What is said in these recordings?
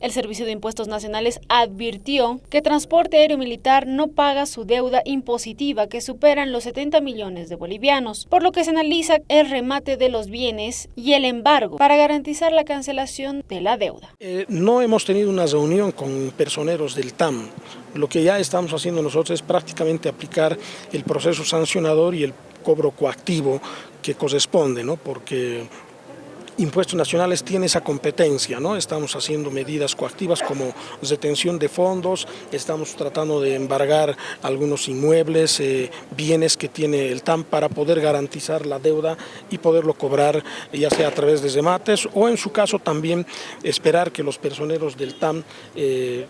El Servicio de Impuestos Nacionales advirtió que Transporte Aéreo Militar no paga su deuda impositiva que superan los 70 millones de bolivianos, por lo que se analiza el remate de los bienes y el embargo para garantizar la cancelación de la deuda. Eh, no hemos tenido una reunión con personeros del TAM. Lo que ya estamos haciendo nosotros es prácticamente aplicar el proceso sancionador y el cobro coactivo que corresponde, ¿no? porque Impuestos Nacionales tiene esa competencia, ¿no? Estamos haciendo medidas coactivas como retención de fondos, estamos tratando de embargar algunos inmuebles, eh, bienes que tiene el TAM para poder garantizar la deuda y poderlo cobrar ya sea a través de remates o en su caso también esperar que los personeros del TAM eh,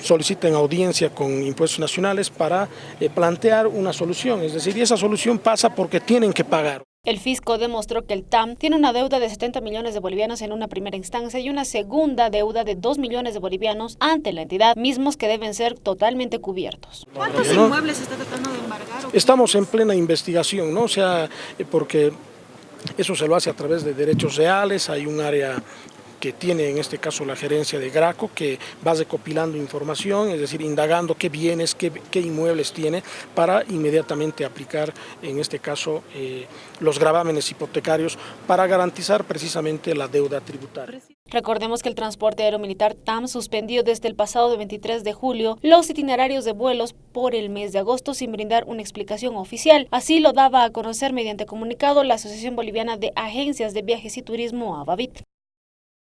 soliciten audiencia con impuestos nacionales para eh, plantear una solución, es decir, y esa solución pasa porque tienen que pagar. El fisco demostró que el TAM tiene una deuda de 70 millones de bolivianos en una primera instancia y una segunda deuda de 2 millones de bolivianos ante la entidad, mismos que deben ser totalmente cubiertos. ¿Cuántos inmuebles está tratando de embargar? Estamos en plena investigación, ¿no? O sea, eh, porque eso se lo hace a través de derechos reales, hay un área que tiene en este caso la gerencia de Graco, que va recopilando información, es decir, indagando qué bienes, qué, inmuebles tiene, para inmediatamente aplicar, en este caso, eh, los gravámenes hipotecarios para garantizar precisamente la deuda tributaria. Recordemos que el transporte aeromilitar TAM suspendió desde el pasado 23 de julio los itinerarios de vuelos por el mes de agosto sin brindar una explicación oficial. Así lo daba a conocer mediante comunicado la Asociación Boliviana de Agencias de Viajes y Turismo, ABAVIT.